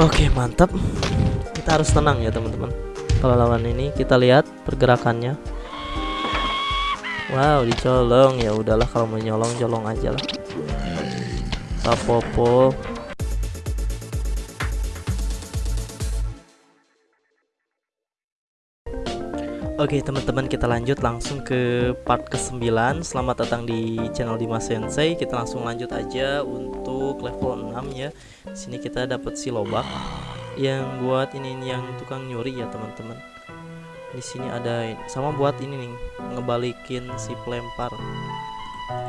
Oke mantap. Kita harus tenang ya teman-teman. Kalau lawan ini kita lihat pergerakannya. Wow dicolong. Ya udahlah kalau mau nyolong colong aja lah. Tapopo Oke teman-teman kita lanjut langsung ke part ke-9 Selamat datang di channel Dimas Sensei. Kita langsung lanjut aja untuk level 6 ya. Sini kita dapat si lobak. Yang buat ini yang tukang nyuri ya teman-teman. Di sini ada sama buat ini nih Ngebalikin si pelempar.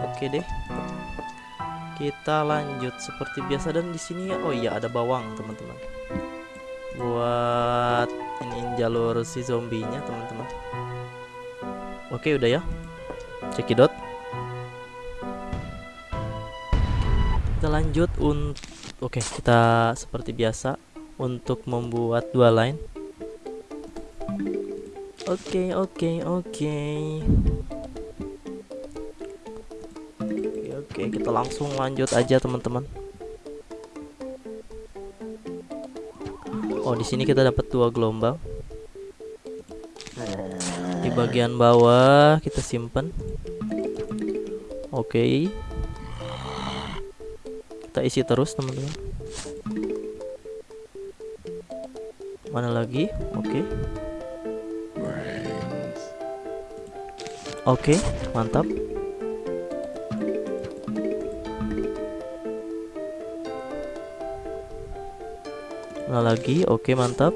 Oke deh. Kita lanjut seperti biasa. Dan di sini Oh iya ada bawang teman-teman Buat ini jalur si zombinya teman-teman. Oke udah ya. Cekidot kita lanjut untuk oke kita seperti biasa untuk membuat dua line. Oke oke oke. Oke oke kita langsung lanjut aja teman-teman Oh, di sini kita dapat dua gelombang. Di bagian bawah kita simpan. Oke. Okay. Kita isi terus, teman-teman. Mana lagi? Oke. Okay. Oke, okay, mantap. Nah lagi, oke mantap.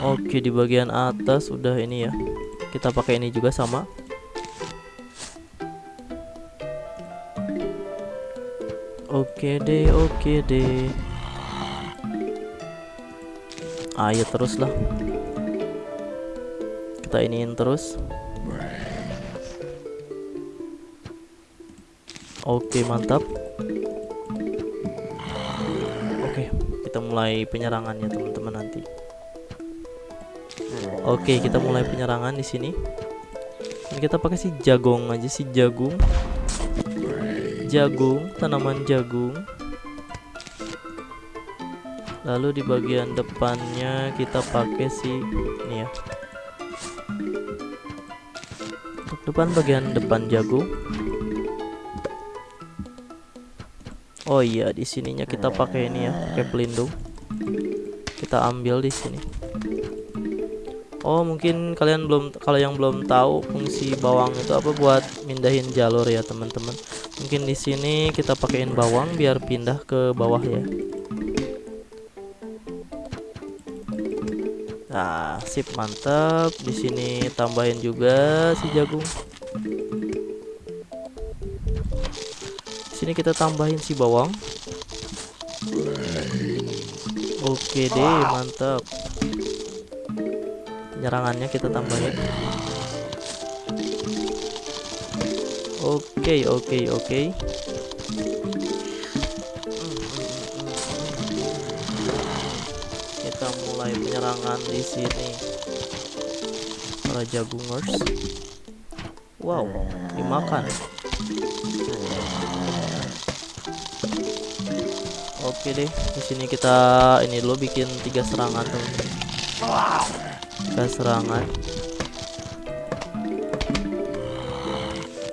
Oke di bagian atas udah ini ya. Kita pakai ini juga sama. Oke deh, oke deh. Ayo terus lah. Kita iniin terus. Oke mantap. Mulai penyerangan ya teman-teman nanti. Oke kita mulai penyerangan di sini. Dan kita pakai si jagung aja si jagung. Jagung tanaman jagung. Lalu di bagian depannya kita pakai si ini ya. Depan bagian depan jagung. Oh iya, di sininya kita pakai ini ya, pakai pelindung. Kita ambil di sini. Oh, mungkin kalian belum kalau yang belum tahu fungsi bawang itu apa buat mindahin jalur ya, teman-teman. Mungkin di sini kita pakaiin bawang biar pindah ke bawah ya. Nah, sip mantap. Di sini tambahin juga si jagung. sini kita tambahin si bawang oke deh mantap. Penyerangannya kita tambahin. Oke oke oke. Kita mulai penyerangan di sini. Para jagungers wow dimakan Oke deh, di sini kita ini dulu bikin tiga serangan tuh. Tiga serangan.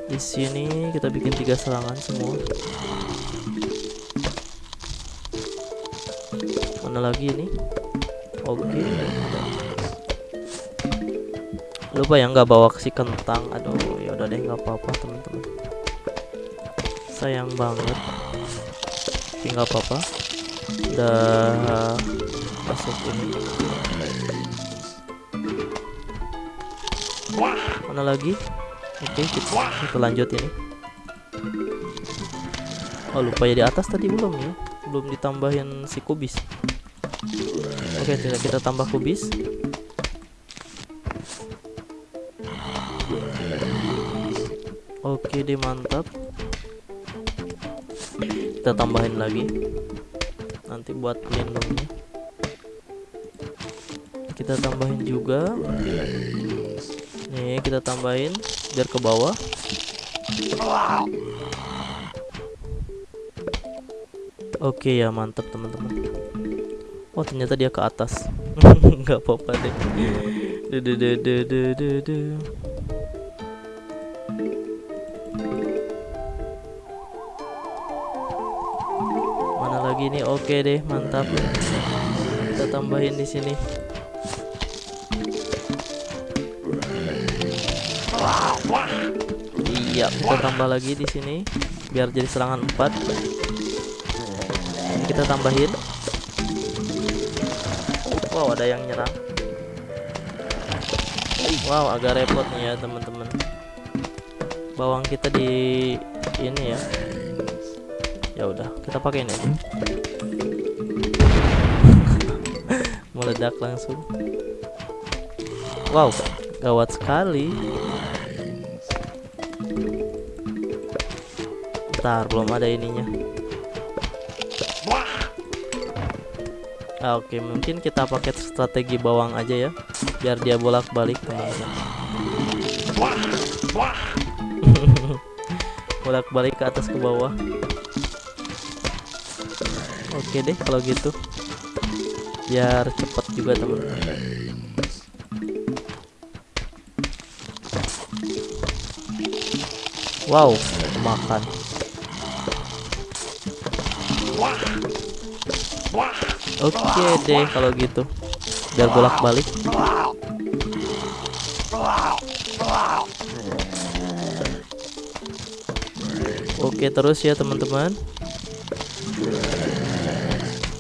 Di sini kita bikin tiga serangan semua. Mana lagi ini? Oke. Lupa ya nggak bawa si kentang. Aduh, ya udah deh nggak apa-apa teman-teman. Sayang banget tapi nggak apa-apa. Udah masuk ini. Mana lagi? Oke kita, kita lanjut ini. Oh lupa ya di atas tadi belum ya? Belum ditambahin si kubis. Oke tidak kita tambah kubis. Oke deh mantap kita tambahin lagi. Nanti buat pelindungnya kita tambahin juga. Nih kita tambahin biar ke bawah. Oke ya mantap teman-teman. Oh ternyata dia ke atas. Nggak apa-apa deh lagi nih oke deh mantap. Kita tambahin di sini. Iya kita tambah lagi di sini biar jadi serangan 4 ini kita tambahin. Wow ada yang nyerang. Wow agak repot nih ya teman-teman. Bawang kita di ini ya ya udah kita pakai ini meledak langsung wow gawat sekali Bentar, belum ada ininya. Ah, Oke, mungkin kita pakai strategi bawang aja ya, biar dia bolak-balik teman-teman. bolak-balik ke atas ke bawah. Oke deh kalau gitu, biar cepet juga teman-teman. Wow, makan. Oke deh kalau gitu. Biar bolak-balik. Oke terus ya teman-teman.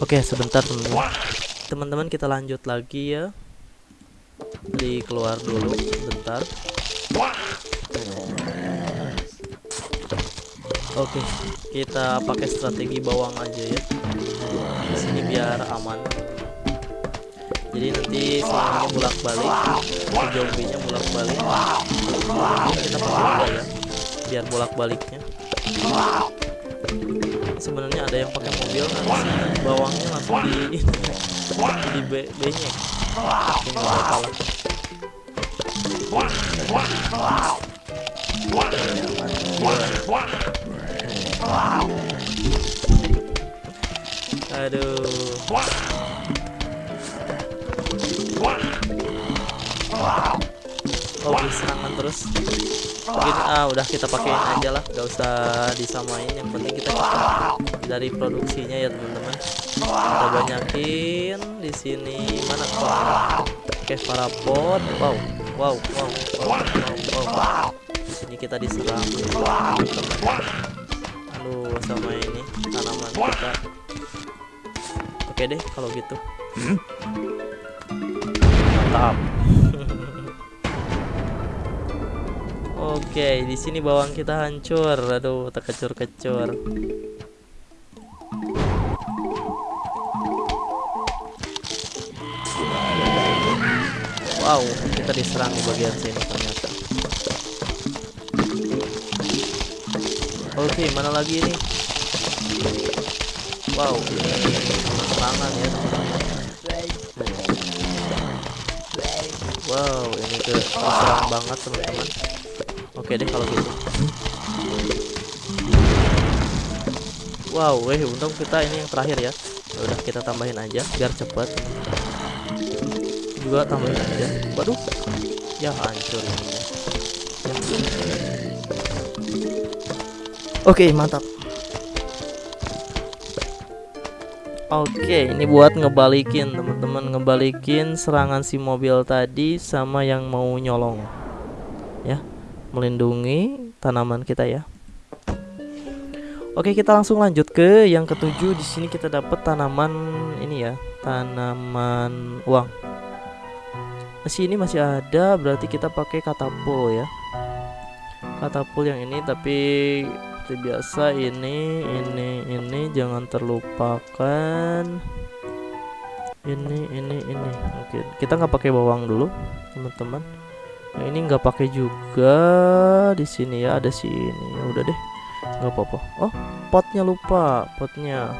Oke sebentar teman-teman. Kita lanjut lagi ya. Di keluar dulu sebentar. Oke, kita pakai strategi bawang aja ya. Di sini biar aman. Jadi nanti semuanya bolak-balik, zombie-nya bolak-balik. Kita pakai ya, biar bolak-baliknya. Sebenarnya ada yang pakai mobil nanti bawangnya langsung di di be benyek. Nggak apa-apa Aduh. Oke, serangan terus. Mungkin ah udah kita pakein aja lah, gak usah disamain. Yang penting kita cepat dari produksinya ya teman-teman. Kita banyakin di sini mana kok? Oke, para pot. Wow, wow, wow, wow, wow, wow. Di sini kita diserang teman-teman. Aduh, sama ini tanaman kita. Oke deh kalau gitu. Mantap. Oke, di sini bawang kita hancur. Aduh, terkecur-kecur. Wow, kita diserang di bagian sini ternyata. Oke, mana lagi ini? Wow, serangan ya. Wow, ini ke serang banget teman-teman. Oke deh kalau gitu. Wow, weh untung kita ini yang terakhir ya. Ya Udah kita tambahin aja biar cepet. Juga tambahin aja. Waduh, ya hancur. Ya. Oke mantap. Oke, ini buat ngebalikin teman-teman, ngebalikin serangan si mobil tadi sama yang mau nyolong. Melindungi tanaman kita ya. Oke, kita langsung lanjut ke yang ketujuh. Di sini kita dapat tanaman ini ya, tanaman uang. Masih ini masih ada, berarti kita pakai katapul ya. Katapul yang ini tapi seperti biasa ini ini ini jangan terlupakan ini ini ini oke kita nggak pakai bawang dulu teman-teman nah ini nggak pakai juga di sini ya ada sini. Ya udah deh nggak apa-apa. Oh potnya lupa potnya.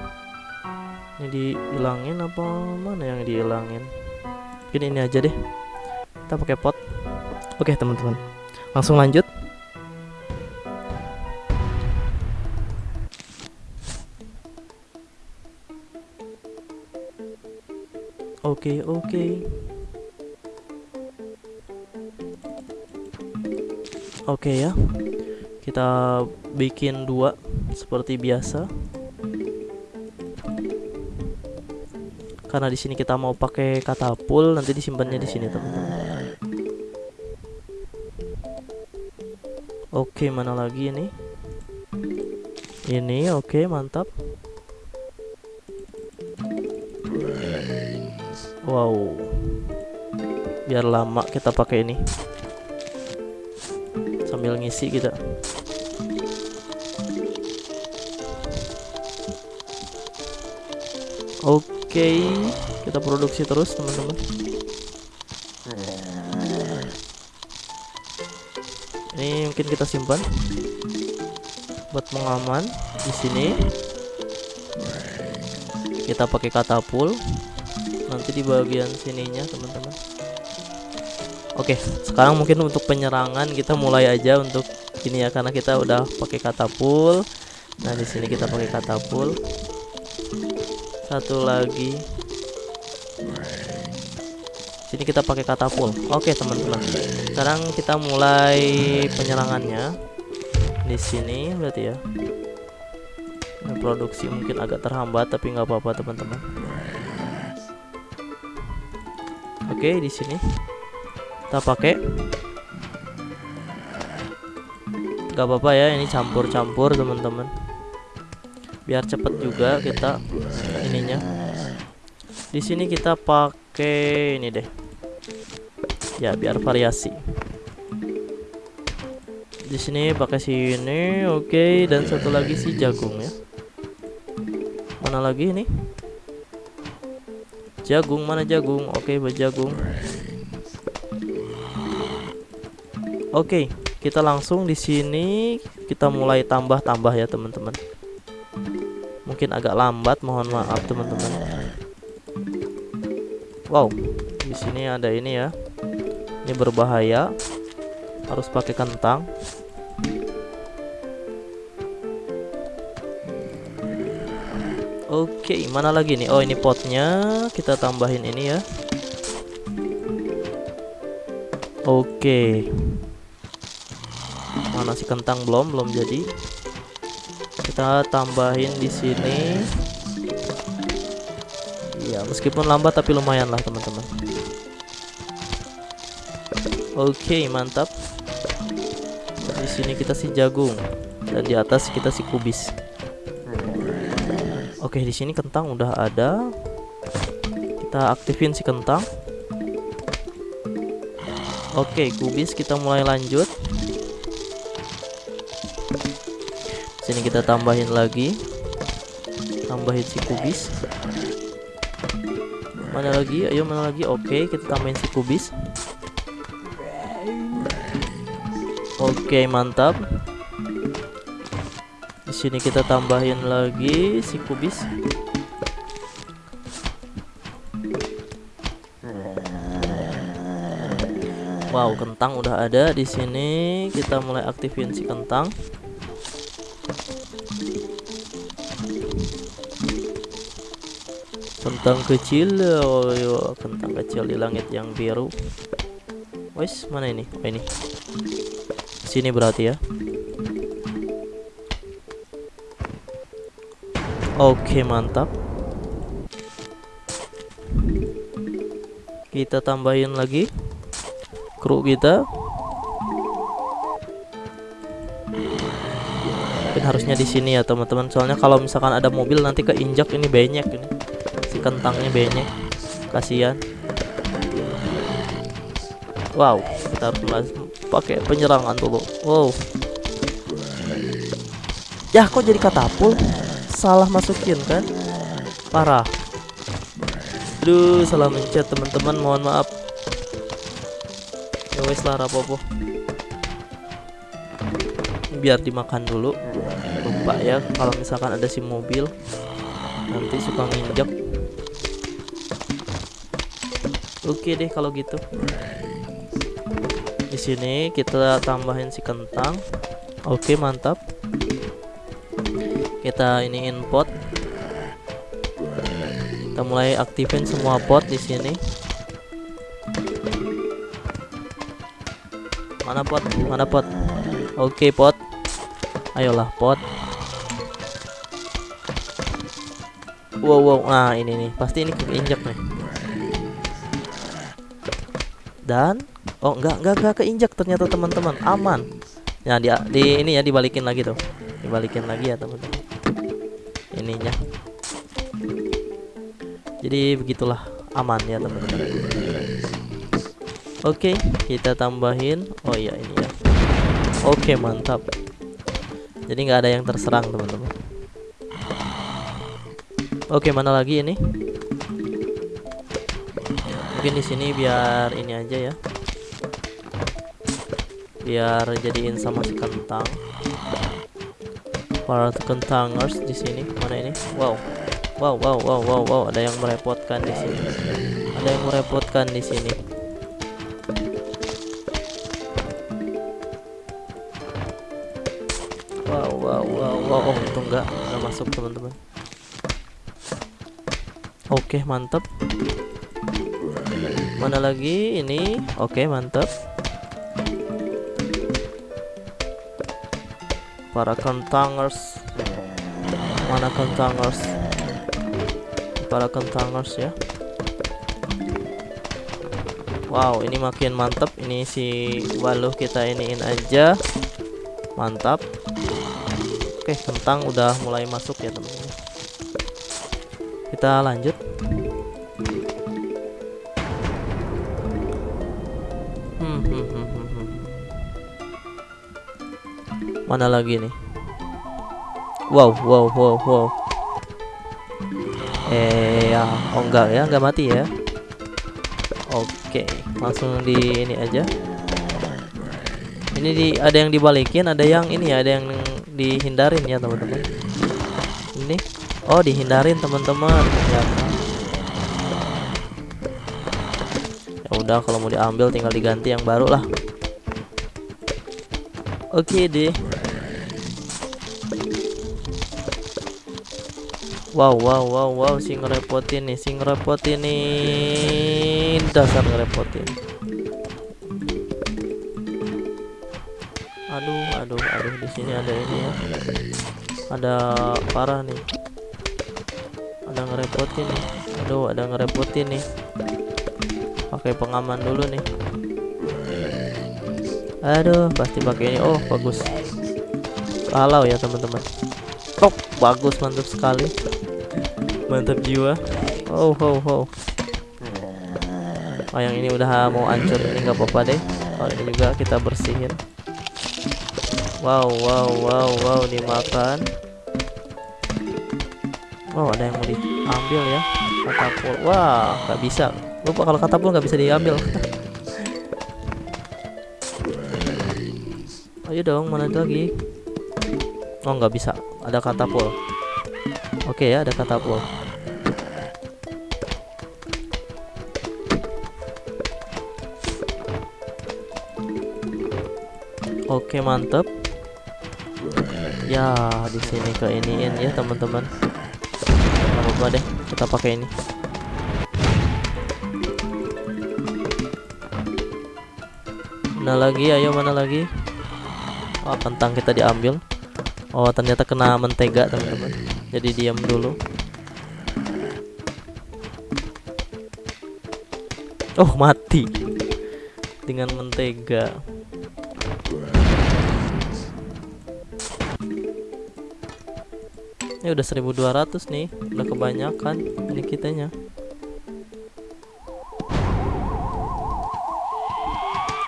Ini dihilangin apa mana yang dihilangin? Mungkin ini aja deh. Kita pakai pot. Oke teman-teman. Langsung lanjut. Oke oke. Oke ya. Kita bikin dua seperti biasa. Karena di sini kita mau pakai katapul, nanti disimpannya di sini, teman-teman. Oke, mana lagi ini? Ini oke, mantap. Wow. Biar lama kita pakai ini. Sambil ngisi kita. Oke, kita produksi terus teman-teman. Ini mungkin kita simpan buat mengaman di sini. Kita pakai katapul nanti di bagian sininya teman-teman oke sekarang mungkin untuk penyerangan kita mulai aja untuk ini ya karena kita udah pakai katapul nah di sini kita pakai katapul satu lagi. Sini kita pakai katapul oke teman-teman. Sekarang kita mulai penyerangannya. Di sini berarti ya. Produksi mungkin agak terhambat tapi nggak apa-apa teman-teman. Oke, di sini kita pakai. Gak apa-apa ya, ini campur-campur teman-teman. Biar cepet juga kita ininya. Di sini kita pakai ini deh. Ya, biar variasi. Di sini pakai sini, oke, okay. dan satu lagi si jagung ya. Mana lagi ini? Jagung mana jagung? Oke, okay, jagung. Oke, okay, kita langsung di sini kita mulai tambah-tambah ya, teman-teman. Mungkin agak lambat, mohon maaf teman-teman. Wow, di sini ada ini ya. Ini berbahaya. Harus pakai kentang. Oke, mana lagi nih? Oh, ini potnya. Kita tambahin ini ya. Oke. Mana si kentang belum? Belum jadi. Kita tambahin di sini. Ya, meskipun lambat tapi lumayan lah, teman-teman. Oke, mantap. Di sini kita si jagung dan di atas kita si kubis. Oke, di sini kentang udah ada. Kita aktifin si kentang. Oke, kubis kita mulai lanjut. Sini kita tambahin lagi. Tambahin si kubis. Mana lagi? Ayo mana lagi? Oke, kita tambahin si kubis. Oke, mantap sini kita tambahin lagi si kubis. Wow, kentang udah ada di sini. Kita mulai aktifin si kentang. Kentang kecil, oh, yo, kentang kecil di langit yang biru. Wes, mana ini? Oh, ini. Sini berarti ya. Oke mantap Kita tambahin lagi Kru kita Mungkin harusnya di sini ya teman-teman Soalnya kalau misalkan ada mobil nanti keinjak ini banyak ini Si kentangnya banyak Kasihan. Wow Kita harus pakai penyerangan dulu Wow. Ya kok jadi katapul? Salah masukin kan? Parah. Aduh salah mencet teman-teman. Mohon maaf. Ya wes lah rapopo biar dimakan dulu. Lupa ya kalau misalkan ada si mobil. Nanti suka nginjek oke deh kalau gitu. Di sini kita tambahin si kentang. Oke mantap. Kita ini input kita mulai aktifin semua pot di sini. Mana pot? Mana pot? Oke pot. Ayolah pot. Wow wow. Nah ini nih. Pasti ini keinjak nih dan oh enggak enggak enggak keinjak ternyata teman-teman. Aman. Ya di, di ini ya dibalikin lagi tuh. Dibalikin lagi ya teman-teman. Ininya. Jadi begitulah. Aman ya teman-teman. Oke kita tambahin. Oh iya ini ya. Oke mantap. Jadi nggak ada yang terserang teman-teman. Oke mana lagi ini mungkin di sini biar ini aja ya biar jadiin sama si kentang para kentangers di sini mana ini wow Wow, wow, wow, wow, wow, ada yang merepotkan di sini. Ada yang merepotkan di sini. Wow, wow, wow, wow, oh itu enggak, enggak masuk teman-teman. Oke, mantap. Mana lagi ini? Oke, mantap. Para kentangers. Mana kentangers? para kentangers ya Wow ini makin mantap ini si waluh kita iniin aja mantap Oke kentang udah mulai masuk ya teman-teman kita lanjut mana lagi nih? Wow wow wow wow. Eh ya oh enggak ya enggak mati ya? Oke langsung di ini aja. Ini di ada yang dibalikin ada yang ini ya ada yang dihindarin ya teman-teman. Ini oh dihindarin teman-teman. Ya. Ya udah kalau mau diambil tinggal diganti yang baru lah. Oke deh Wow wow wow wow si ngerepotin nih si ngerepotin nih. Dasar ngerepotin. Aduh aduh aduh di sini ada ini ya. Ada parah nih. Ada ngerepotin nih. Aduh ada ngerepotin nih. Pakai pengaman dulu nih. Aduh pasti pakai ini. Oh bagus. Kalau ya teman-teman. Oh, bagus mantap sekali mantap jiwa. Oh oh oh oh yang ini udah mau hancur. Ini nggak apa-apa deh. Oh ini juga kita bersihin. Wow wow wow wow. Dimakan. Wow ada yang mau diambil ya. Katapul. Wah nggak bisa. Lupa kalau katapul nggak bisa diambil. Ayo dong mana lagi? Oh nggak bisa. Ada katapul Oke ya, ada katapult. Oke, mantep. Ya, di sini ke iniin ya, teman-teman. apa deh, kita pakai ini. Mana lagi? Ayo mana lagi? Oh, kentang kita diambil. Oh, ternyata kena mentega, teman-teman jadi diam dulu. Oh mati. Dengan mentega. Ini udah 1200 nih. Udah kebanyakan ini kitanya.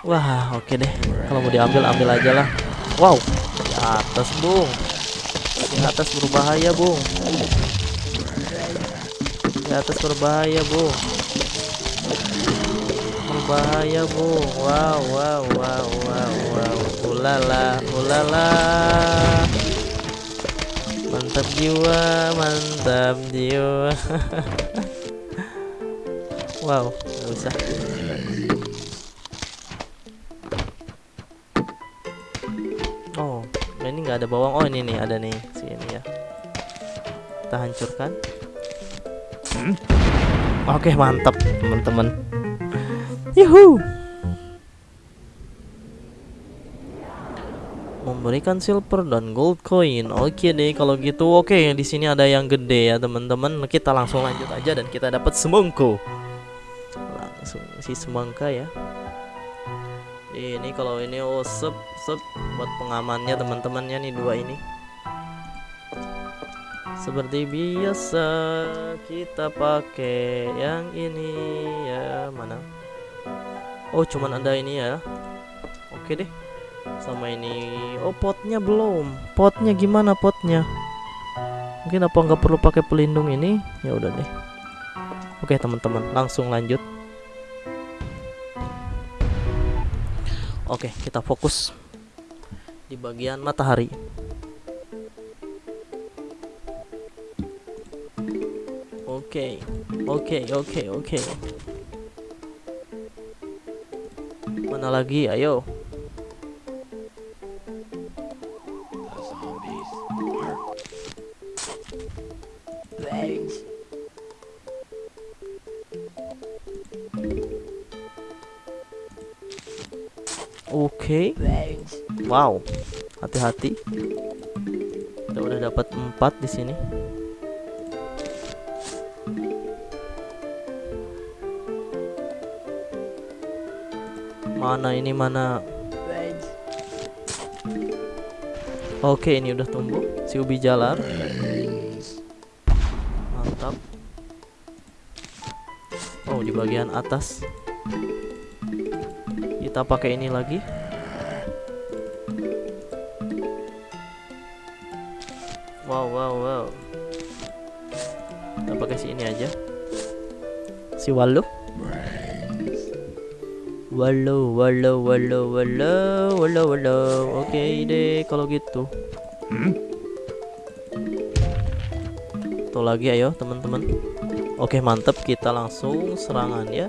Wah oke okay deh. Kalau mau diambil ambil aja lah. Wow di atas bung di atas berbahaya bung di atas berbahaya bung berbahaya bung wow wow wow wow wow. Ulala ulala. Mantap jiwa mantap jiwa. Wow nggak usah oh ini nggak ada bawang. Oh ini nih ada nih kita hancurkan. Hmm? Oke mantap teman-teman. Yuhu! Memberikan silver dan gold coin. Oke deh kalau gitu. Oke di sini ada yang gede ya teman-teman. Kita langsung lanjut aja dan kita dapat semongko Langsung si semangka ya. Ini kalau ini oh sep sep. Buat pengamannya teman-temannya nih dua ini seperti biasa kita pakai yang ini ya. Mana? Oh cuman ada ini ya. Oke deh. Sama ini. Oh potnya belum. Potnya gimana potnya? Mungkin apa nggak perlu pakai pelindung ini? Ya udah deh. Oke teman-teman langsung lanjut. Oke kita fokus di bagian matahari Oke, oke, oke, oke. Mana lagi? Ayo. Oke. Wow. Hati-hati. Kita udah dapat empat di sini. Mana ini mana? Oke, ini udah tumbuh. Si ubi jalar. Mantap. Oh, di bagian atas. Kita pakai ini lagi. Wow, wow, wow. Kita pakai si ini aja. Si walu. Walau, walau, walau, walau, walau, walau. Oke deh kalau gitu. Hmm? Tuh lagi ayo teman-teman. Oke mantep kita langsung serangan ya.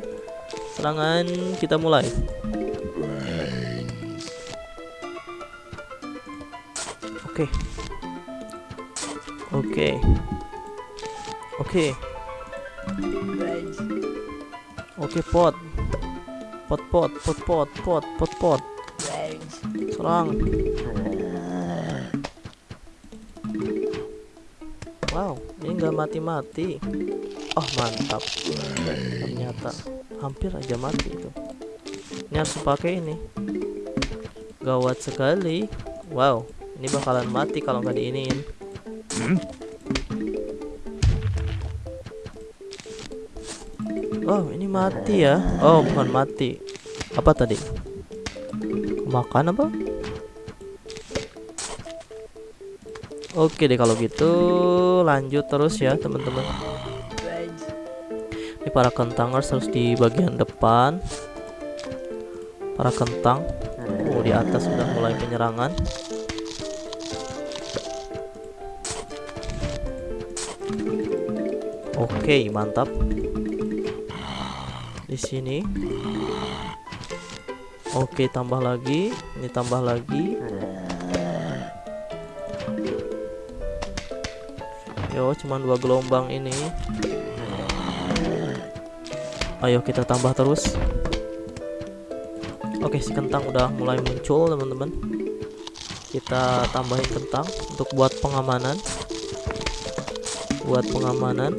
Serangan kita mulai. Oke. Oke. Oke. Oke pot pot pot pot pot pot pot pot. Serang. Wow ini nggak mati-mati. Oh mantap. Ternyata hampir aja mati itu. Ini harus pakai ini. Gawat sekali. Wow ini bakalan mati kalau nggak diinin mati ya? Oh bukan mati. Apa tadi? Makan apa? Oke deh kalau gitu Lanjut terus ya teman-teman. Ini para kentangers harus di bagian depan. Para kentang. Oh di atas sudah mulai penyerangan. Oke mantap sini. Oke tambah lagi. Ini tambah lagi. Yo cuman dua gelombang ini. Ayo kita tambah terus. Oke si kentang udah mulai muncul teman-teman. Kita tambahin kentang untuk buat pengamanan. Buat pengamanan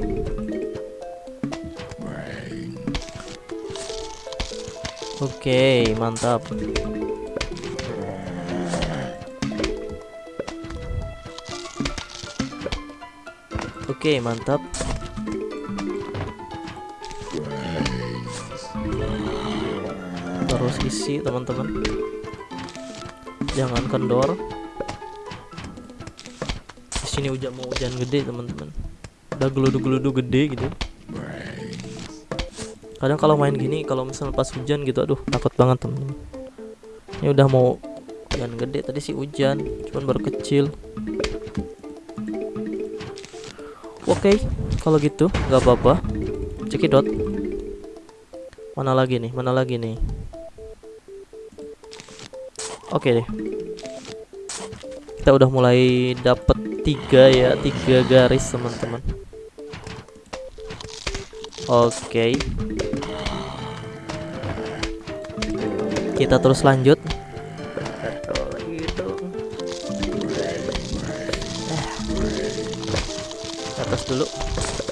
Oke, mantap. Oke, mantap. Terus isi, teman-teman. Jangan kendor. Di sini hujan mau hujan gede, teman-teman. Udah geludu-geludu gede gitu kadang kalau main gini kalau misalnya pas hujan gitu aduh takut banget temen ini udah mau hujan gede tadi sih hujan cuman baru kecil. Oke okay, kalau gitu nggak apa-apa. Cekidot mana lagi nih mana lagi nih? Oke okay deh. Kita udah mulai dapet tiga ya tiga garis teman-teman. Oke. Kita terus lanjut. Atas dulu.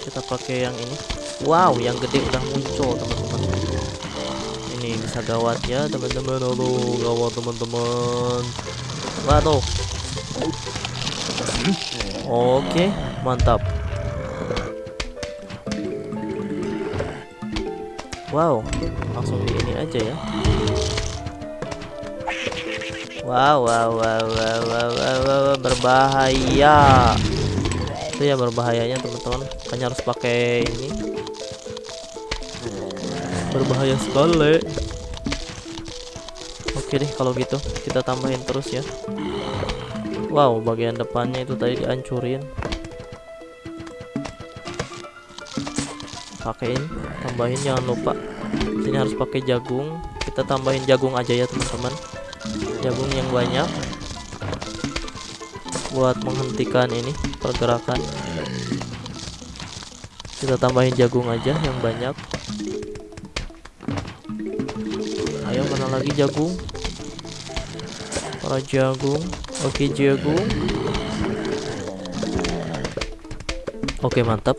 Kita pakai yang ini. Wow, yang gede udah muncul, teman-teman. Ini bisa gawat ya, teman-teman. Aduh, gawat teman-teman. Waduh. Oke, mantap. Wow, langsung di ini aja ya. Wow, wow, wow, wow, wow, wow, wow, berbahaya. Itu ya berbahayanya teman-teman. Hanya harus pakai ini. Berbahaya sekali. Oke deh kalau gitu kita tambahin terus ya. Wow, bagian depannya itu tadi dihancurin. Pakein, tambahin jangan lupa. Sini harus pakai jagung. Kita tambahin jagung aja ya, teman-teman. Jagung yang banyak buat menghentikan ini pergerakan. Kita tambahin jagung aja yang banyak. Ayo mana lagi jagung? Para jagung. Oke, jagung. Oke, mantap.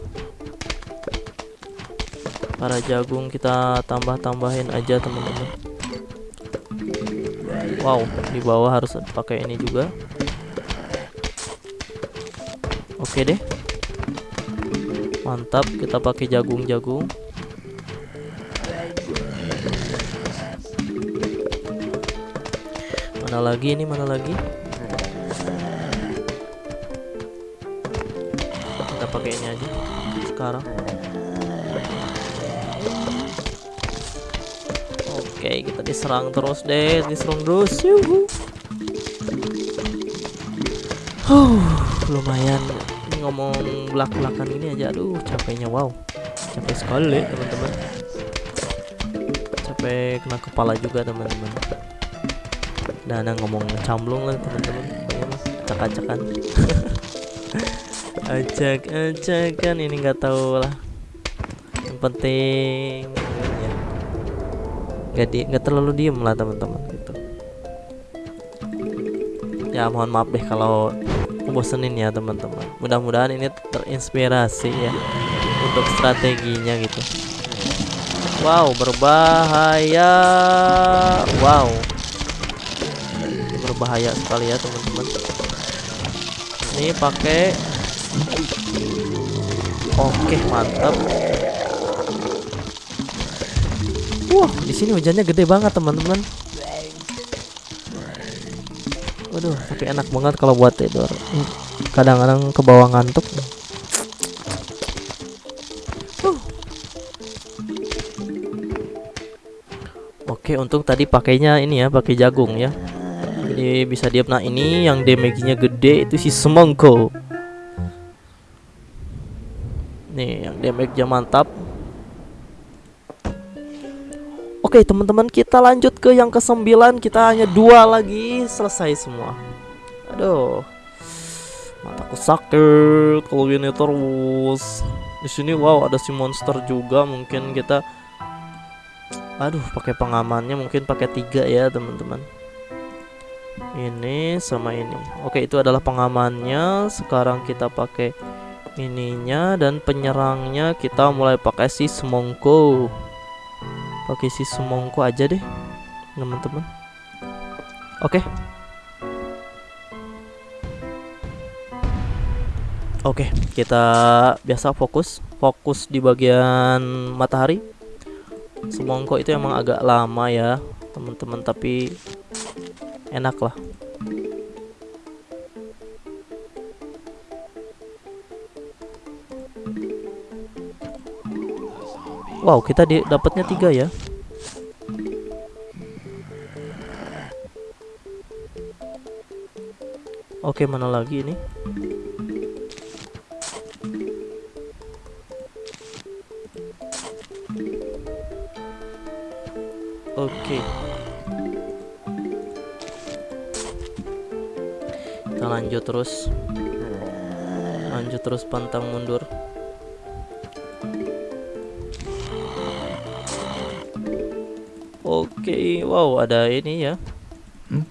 Para jagung kita tambah-tambahin aja, teman-teman. Wow, di bawah harus pakai ini juga. Oke deh. Mantap, kita pakai jagung-jagung. Mana lagi ini? Mana lagi? Kita pakai ini aja sekarang. Oke, kita diserang terus deh, diserang terus. Yuhu. Huh, lumayan. Ini ngomong belak-belakan ini aja aduh capeknya wow. Capek sekali teman-teman. Capek kena kepala juga teman-teman. Dan ngomong camblung lah teman-teman. Mah acak-acakan ini nggak tahu lah. Yang penting ya nggak di nggak terlalu diem lah teman-teman gitu. Ya mohon maaf deh kalau bosenin ya teman-teman. Mudah-mudahan ini terinspirasi ya untuk strateginya gitu. Wow berbahaya. Wow. Berbahaya sekali ya teman-teman. Ini pakai oke mantap wah di sini hujannya gede banget teman-teman Waduh, tapi enak banget kalau buat tidur. Kadang-kadang ke bawah ngantuk. Oke, untung tadi pakainya ini ya, pakai jagung ya. Jadi bisa diam. Nah, ini yang damage-nya gede itu si semongko. Nih, yang damage-nya mantap. Oke teman-teman kita lanjut ke yang ke sembilan kita hanya dua lagi. Selesai semua. Aduh. Mataku sakit kalau gini terus. Di sini wow ada si monster juga. Mungkin kita aduh pakai pengamannya mungkin pakai tiga ya teman-teman. Ini sama ini. Oke itu adalah pengamannya. Sekarang kita pakai ininya dan penyerangnya. Kita mulai pakai si semongko pakai si semongko aja deh teman-teman. Oke. Oke kita biasa fokus fokus di bagian matahari. Semongko itu emang agak lama ya teman-teman tapi enak lah Wow, kita dapatnya tiga ya. Oke, mana lagi ini? Oke. Kita lanjut terus. Lanjut terus pantang mundur. Oke, wow ada ini ya. Hmm?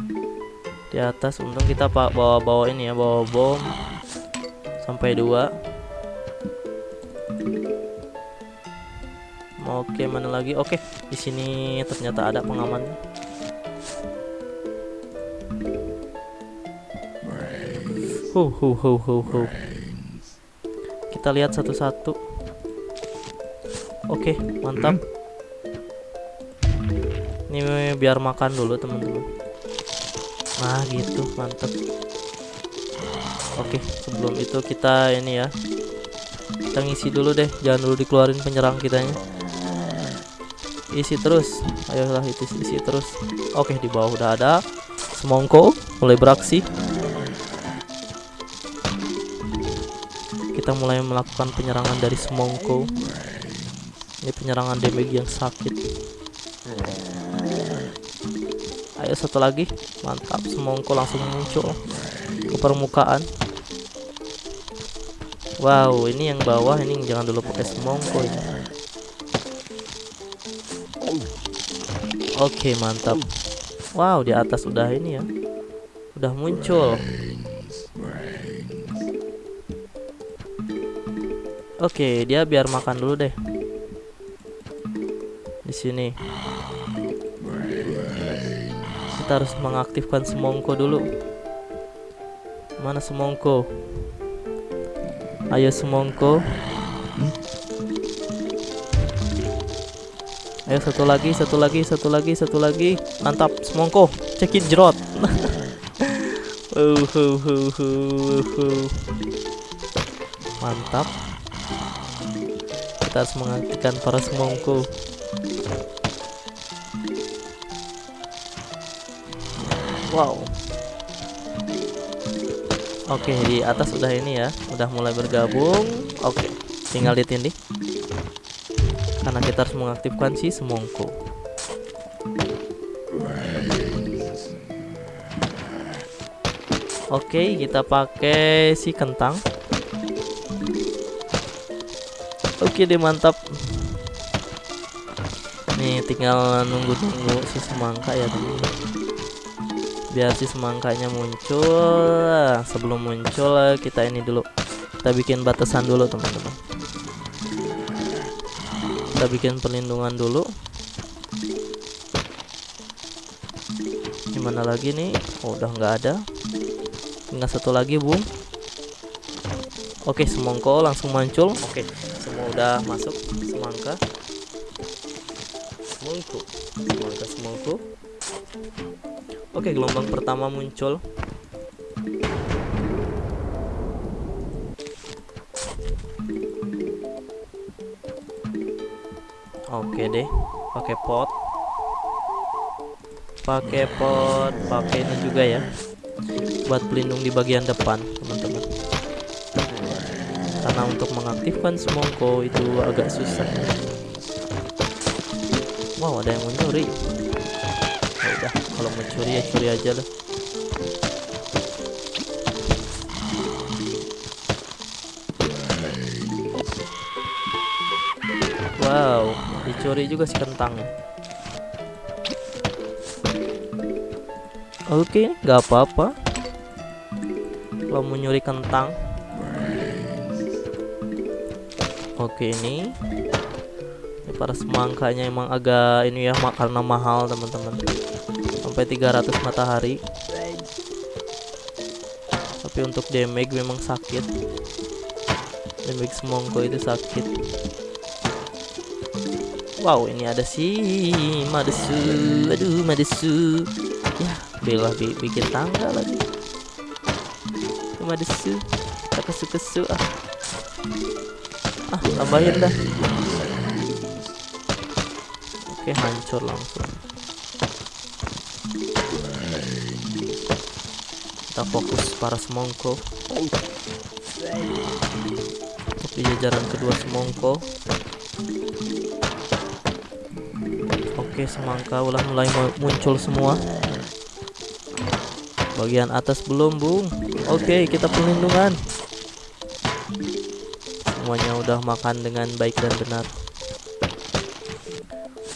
Di atas untung kita pak bawa-bawa ini ya, bawa bom sampai dua. Oke, mana lagi? Oke, di sini ternyata ada pengamannya. Hu hu hu hu hu. Kita lihat satu-satu. Oke, mantap. Ini biar makan dulu teman-teman. Nah, gitu, mantap. Oke, sebelum itu kita ini ya. Kita ngisi dulu deh, jangan dulu dikeluarin penyerang kitanya. Isi terus. Ayolah itu isi terus. Oke, di bawah udah ada. Semongko mulai beraksi. Kita mulai melakukan penyerangan dari semongko. Ini penyerangan damage yang sakit. Ayo satu lagi. Mantap, semongko langsung muncul ke permukaan. Wow, ini yang bawah ini jangan dulu pakai semongko ini. Oke, mantap. Wow, di atas udah ini ya. Udah muncul. Oke, dia biar makan dulu deh. Di sini. Kita harus mengaktifkan semongko dulu. Mana semongko? Ayo semongko. Ayo satu lagi, satu lagi, satu lagi, satu lagi. Mantap, semongko. Cekin jerot. Mantap. Kita harus mengaktifkan para semongko. Wow. Oke, di atas udah ini ya, udah mulai bergabung. Oke, tinggal ditindih. Karena kita harus mengaktifkan si semongko. Oke, kita pakai si kentang. Oke deh, mantap. Nih, tinggal nunggu-nunggu si semangka ya, teman biar si semangkanya muncul. Sebelum muncul kita ini dulu. Kita bikin batasan dulu teman-teman. Kita bikin perlindungan dulu. Gimana lagi nih? Oh, udah nggak ada. Tinggal satu lagi bung oke semongko langsung muncul. Oke semua udah masuk semangka. Semongko semangka semongko Oke, gelombang pertama muncul. Oke deh, pakai pot. Pakai pot, pakai ini juga ya. Buat pelindung di bagian depan, teman-teman. Karena untuk mengaktifkan semongko itu agak susah. Wow, ada yang mencuri kalau mau curi ya curi aja lah. Wow dicuri juga si kentangnya oke nggak apa-apa. Kalau mau nyuri kentang. Oke ini. Ini para semangkanya emang agak ini ya karena mahal teman-teman sampai 300 matahari. Tapi untuk damage memang sakit. Damage semongko itu sakit. Wow ini ada si madesu. Aduh madesu. Ya bela bi bikin tangga lagi. Madesu. Tak kesu-kesu ah. Ah tambahin dah. Oke hancur langsung kita fokus para semongko. Di jajaran kedua semongko. Oke semangka ulah mulai muncul semua. Bagian atas belum bung? Oke kita perlindungan. Semuanya udah makan dengan baik dan benar.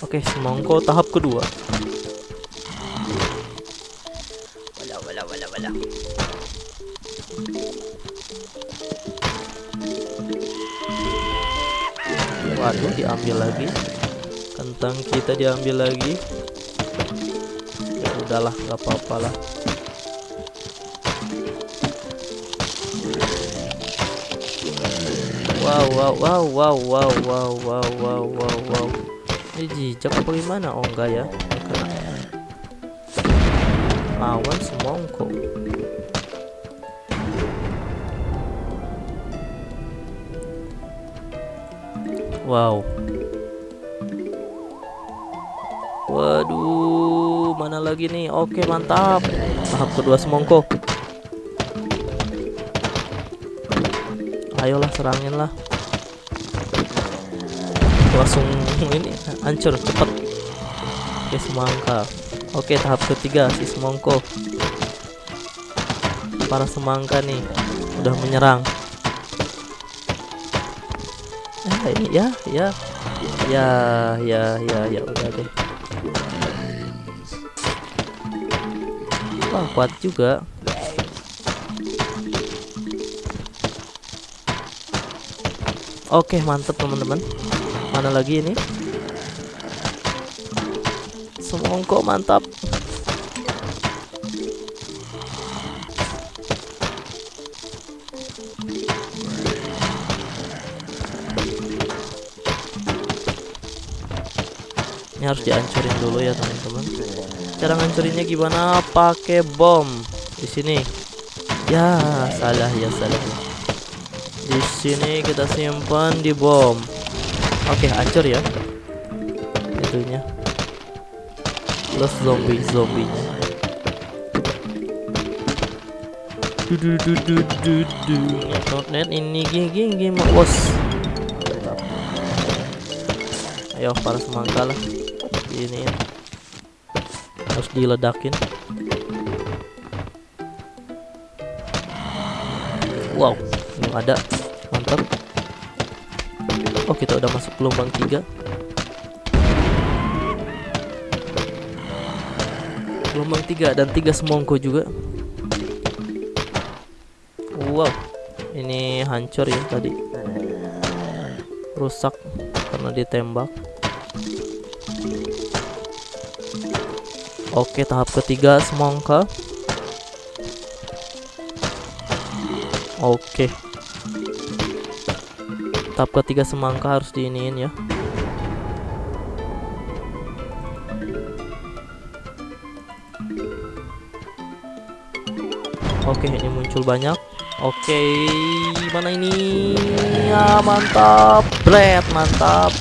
Oke, semongko tahap kedua. Diambil lagi. Kentang kita diambil lagi. Ya udahlah, nggak apa-apa lah. Wow, wow, wow, wow, wow, wow, wow, wow, wow, wow. Ini jijak apa gimana? Oh enggak ya. Lawan semongko. Wow. Oke, mantap. Tahap kedua semongko. Ayolah serangin lah. Langsung ini hancur cepet. Oke, semangka. Oke, tahap ketiga si semongko. Para semangka nih udah menyerang. Eh, ini ya, ya. Ya, ya, ya, ya udah deh. Kuat juga. Oke, mantep teman-teman. Mana lagi ini? Semongko mantap. Ini harus dihancurin dulu ya teman-teman. Cara ngancurinnya gimana? Pakai bom di sini. Ya, salah ya salah. Di sini kita simpan di bom. Oke, hancur ya. Itunya. Plus zombie zombinya. Du du du du du du. Net ini gini gini bos. Ayo para semangka lah. Ini harus diledakin. Belum ada. Mantap. Oh, kita udah masuk gelombang tiga. Gelombang tiga dan tiga semongko juga. Wow, ini hancur ya tadi. Rusak karena ditembak. Oke, tahap ketiga semongka. Oke. Tahap ketiga semangka harus diiniin ya. Oke, ini muncul banyak. Oke, mana ini? Ya, mantap. Bread, mantap.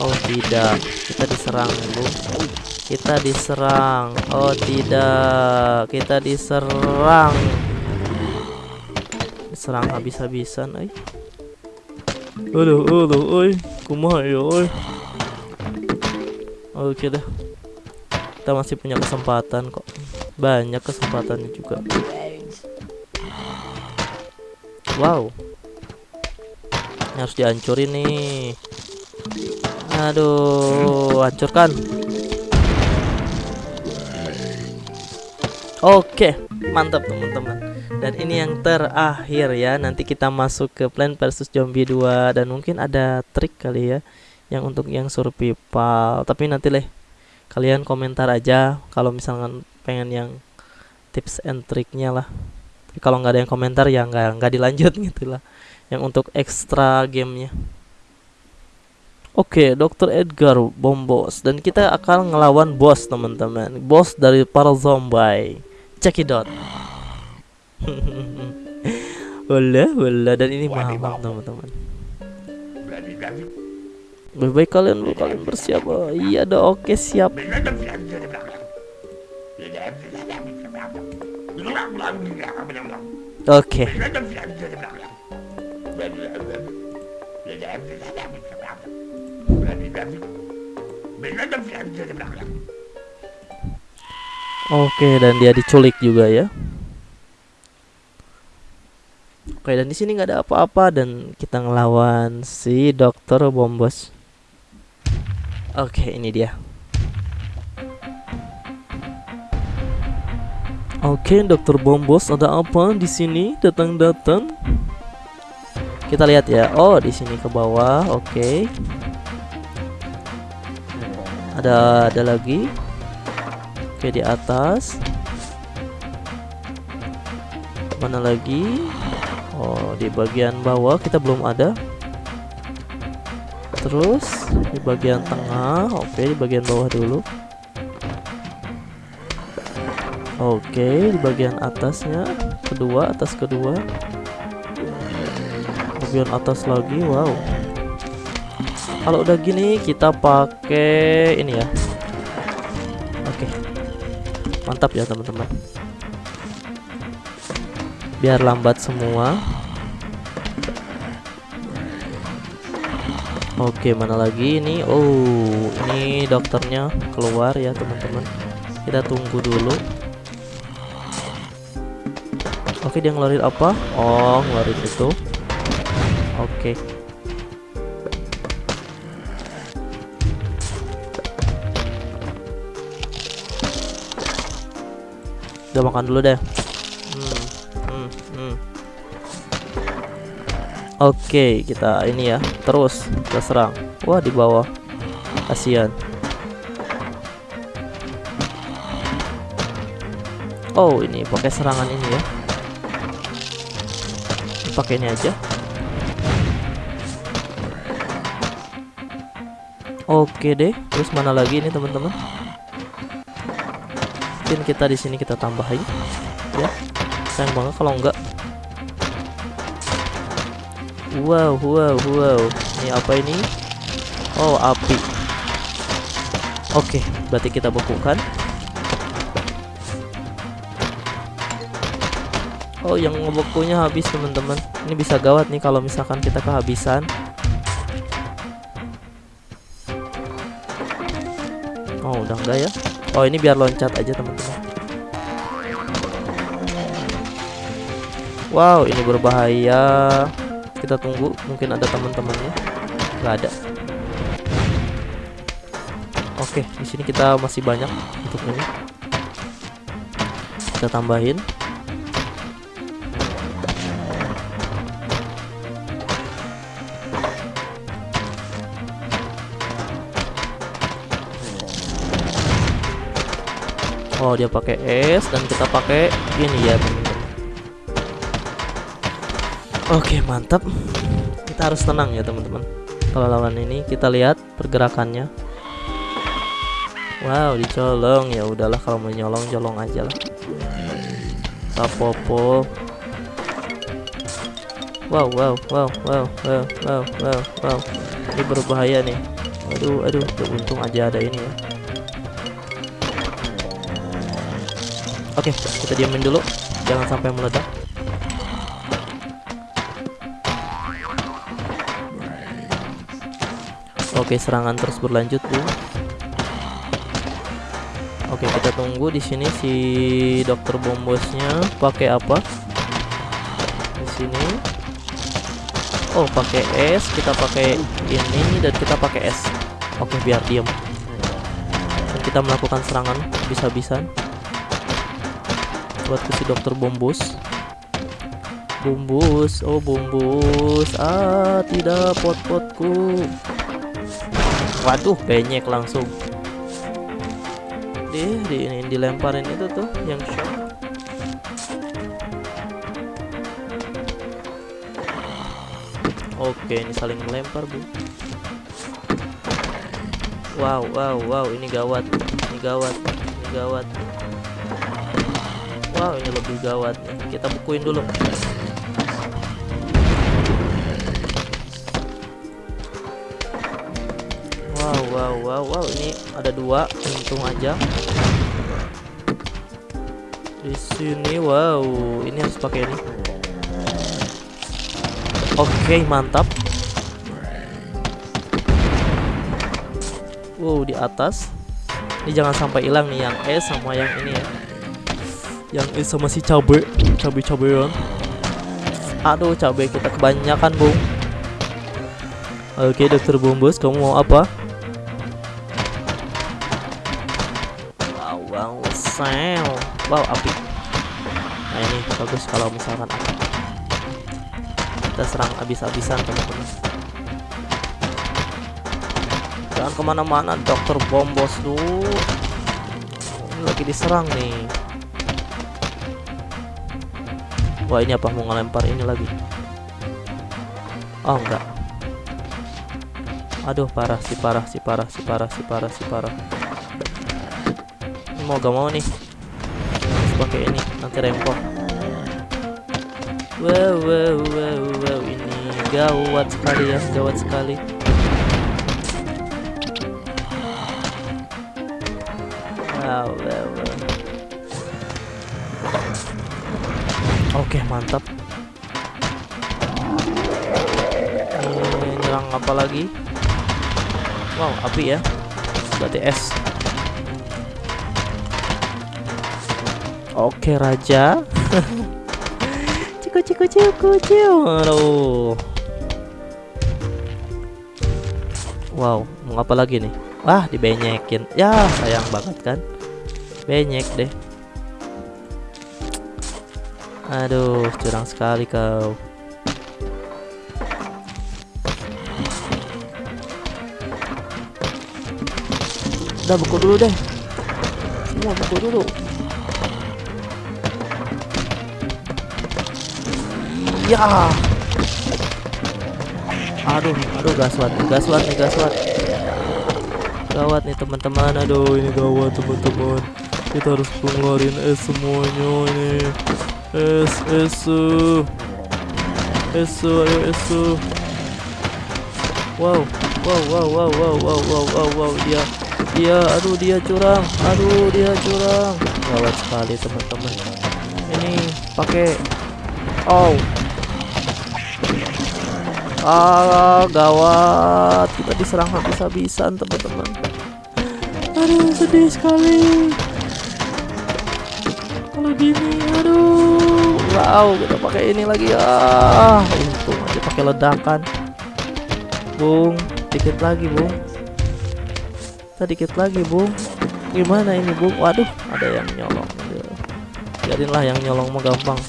Oh, tidak. Kita diserang dulu. Kita diserang. Oh, tidak. Kita diserang. Diserang habis-habisan, eh. Aduh, aduh, oi. Kumaha ya, oi. Oke dah. Kita masih punya kesempatan kok. Banyak kesempatannya juga. Wow. Ini harus dihancurin nih. Aduh, hancurkan. Oke, mantap teman-teman. Dan ini yang terakhir ya. Nanti kita masuk ke Plan versus Zombie 2 dan mungkin ada trik kali ya yang untuk yang survival. Tapi nanti leh kalian komentar aja kalau misalkan pengen yang tips and triknya lah. Tapi kalau nggak ada yang komentar ya nggak nggak dilanjut gitu lah. Yang untuk extra gamenya. Oke, Dr. Edgar bom bos dan kita akan ngelawan bos teman-teman. Bos dari para zombie. Check it out. Wala, wala dan ini mahal teman-teman. Baik-baik kalian kalian bersiap. Oh, iya dong, oke siap. Oke. Oke, dan dia diculik juga ya. Oke, dan di sini nggak ada apa-apa dan kita ngelawan si Dokter Bombos. Oke, ini dia. Oke, Dokter Bombos, ada apa di sini? Datang-datang. Kita lihat ya. Oh, di sini ke bawah. Oke. Ada ada lagi. Oke, di atas. Mana lagi? Oh, di bagian bawah kita belum ada. Terus di bagian tengah, oke, di bagian bawah dulu. Oke, di bagian atasnya, kedua, atas kedua. Bagian atas lagi, wow. Kalau udah gini kita pakai ini ya. Oke. Mantap ya, teman-teman biar lambat semua. Oke mana lagi ini? Oh ini dokternya keluar ya teman-teman. Kita tunggu dulu. Oke dia ngeluarin apa? Oh ngeluarin itu. Oke. Udah makan dulu deh Oke, kita ini ya. Terus kita serang. Wah, di bawah. Kasihan. Oh, ini pakai serangan ini ya. Pakai ini aja. Oke deh. Terus mana lagi ini, teman-teman? Mungkin kita di sini kita tambahin ya. Sayang banget kalau enggak Wow, wow, wow. Ini apa ini? Oh, api. Oke, berarti kita bekukan. Oh, yang ngebekunya habis, teman-teman. Ini bisa gawat nih kalau misalkan kita kehabisan. Oh, udah enggak ya? Oh, ini biar loncat aja, teman-teman. Wow, ini berbahaya kita tunggu mungkin ada teman-temannya. Nggak ada. Oke di sini kita masih banyak untuk ini kita tambahin. Oh dia pakai es dan kita pakai ini ya Oke mantap. Kita harus tenang ya teman-teman. Kalau lawan ini kita lihat pergerakannya. Wow dicolong. Ya udahlah kalau mau nyolong colong aja lah. Tapopo Wow wow wow wow wow wow wow wow. Ini berbahaya nih. Aduh aduh untung aja ada ini ya. Oke kita diamin dulu. Jangan sampai meledak Oke, serangan terus berlanjut, Bu. Oke, kita tunggu di sini si dokter bombosnya pakai apa? Di sini. Oh, pakai es, kita pakai ini dan kita pakai es. Oke, biar diam. Dan kita melakukan serangan bisa-bisan buat si dokter bombos. Bombos, oh bombos. Ah, tidak pot-potku. Waduh, penyek langsung. Di, di ini dilemparin itu tuh yang shot. Oke, ini saling melempar, Bu. Wow, wow, wow, ini gawat. Ini gawat. Ini gawat. Wow, ini lebih gawat Kita bukuin dulu. Wow wow wow ini ada dua untung aja. Di sini wow. Ini harus pakai ini. Oke mantap. Wow di atas. Ini jangan sampai hilang nih yang S sama yang ini ya. Yang S sama si cabe cabe cabean aduh cabe kita kebanyakan bung. Oke dokter Bombos kamu mau apa wow api. Nah ini bagus kalau misalkan api. Kita serang habis-habisan teman-teman. Jangan ke mana-mana dokter bom bos ini lagi diserang nih. Wah ini apa? Mau ngelempar ini lagi? Oh enggak. Aduh parah si parah si parah si parah si parah si parah. Mau gak mau nih pakai ini nanti rempong. Wow wow wow wow ini gawat sekali ya gawat sekali. Wow wow wow. Oke mantap. Ini nyerang apa lagi? Wow api ya. Berarti es oke raja. Ciku ciku ciku ciu. Aduh. Wow mau apa lagi nih? Wah dibenyekin. Ya sayang banget kan? Benyek deh. Aduh curang sekali kau. Udah buku dulu deh. Semua buku dulu ya aduh aduh gaswat gaswat nih gaswat gawat nih teman-teman. Aduh ini gawat teman-teman. Kita harus pengeluarin es semuanya ini. Es es es ayo es wow wow wow wow wow wow wow wow wow dia. Dia aduh dia curang. Aduh dia curang. Gawat sekali teman-teman. Ini pakai oh Ah, gawat. Kita diserang habis-habisan, teman-teman. Aduh, sedih sekali. Kalau gini, aduh. Wow, kita pakai ini lagi. Ah, untung aja pakai ledakan. Bung, dikit lagi, Bung. Kita dikit lagi, Bung. Gimana ini, Bung? Waduh, ada yang nyolong. Biarinlah yang nyolong mah gampang.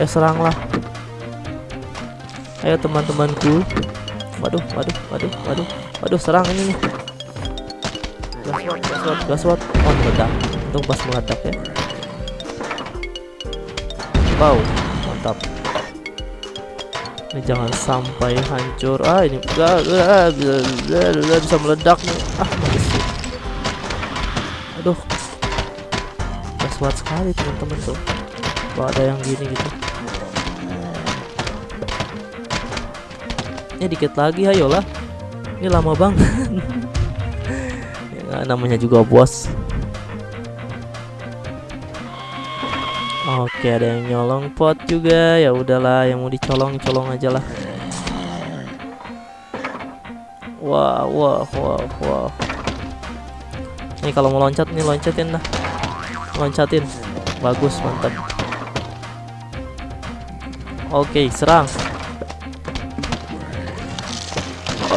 Ya seranglah ayo teman-temanku. Waduh waduh waduh waduh. Waduh serang ini nih. Gaswat gaswat gaswat oh meledak. Untung pas meledak ya. Wow mantap. Ini jangan sampai hancur. Ah ini enggak bisa meledak nih. Ah manis aduh. Gaswat sekali teman-teman tuh. Kalau ada yang gini gitu ya dikit lagi ayolah. Ini lama banget. Ya, namanya juga bos oke ada yang nyolong pot juga. Ya udahlah yang mau dicolong colong aja lah. Wah wah wah wah. Nih kalau mau loncat nih loncatin dah. Loncatin. Bagus mantap. Oke serang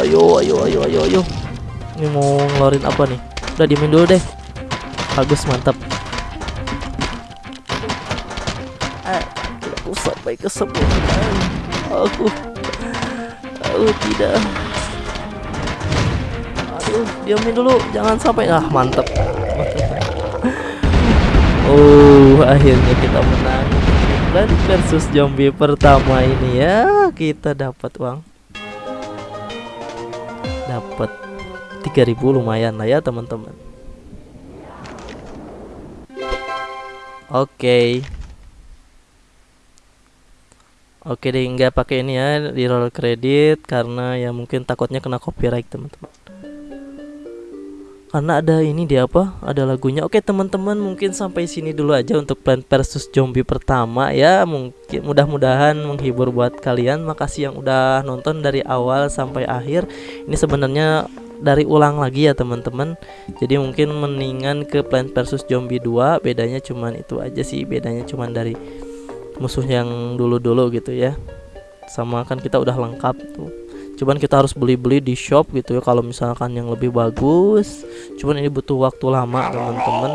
ayo ayo ayo ayo ayo. Ini mau ngeluarin apa nih? Udah dimin dulu deh. Bagus mantap. Aku sampai kesempurnaan aku aku tidak. Aduh diamin dulu. Jangan sampai. Ah mantap. Oh akhirnya kita menang. Dan versus zombie pertama ini ya. Kita dapat uang dapat 3000 lumayan lah ya teman-teman. Oke. Oke deh nggak pakai ini ya di roll kredit karena ya mungkin takutnya kena copyright teman-teman karena ada ini dia apa? Ada lagunya. Oke teman-teman mungkin sampai sini dulu aja untuk Plant versus Zombie pertama ya. Mungkin mudah-mudahan menghibur buat kalian. Makasih yang udah nonton dari awal sampai akhir. Ini sebenarnya dari ulang lagi ya teman-teman. Jadi mungkin mendingan ke Plant versus Zombie 2 bedanya cuman itu aja sih. Bedanya cuman dari musuh yang dulu-dulu gitu ya. Sama kan kita udah lengkap tuh cuman kita harus beli-beli di shop gitu ya kalau misalkan yang lebih bagus. Cuman ini butuh waktu lama teman-teman.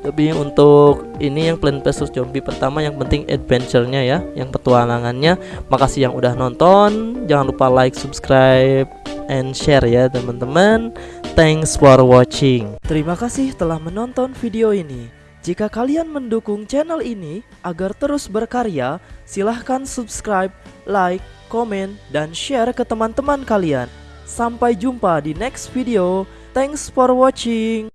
Tapi untuk ini yang Plant vs Zombie pertama yang penting adventure-nya ya yang petualangannya. Makasih yang udah nonton. Jangan lupa like subscribe and share ya teman-teman. Thanks for watching. Terima kasih telah menonton video ini. Jika kalian mendukung channel ini agar terus berkarya silahkan subscribe like komen, dan share ke teman-teman kalian. Sampai jumpa di next video. Thanks for watching.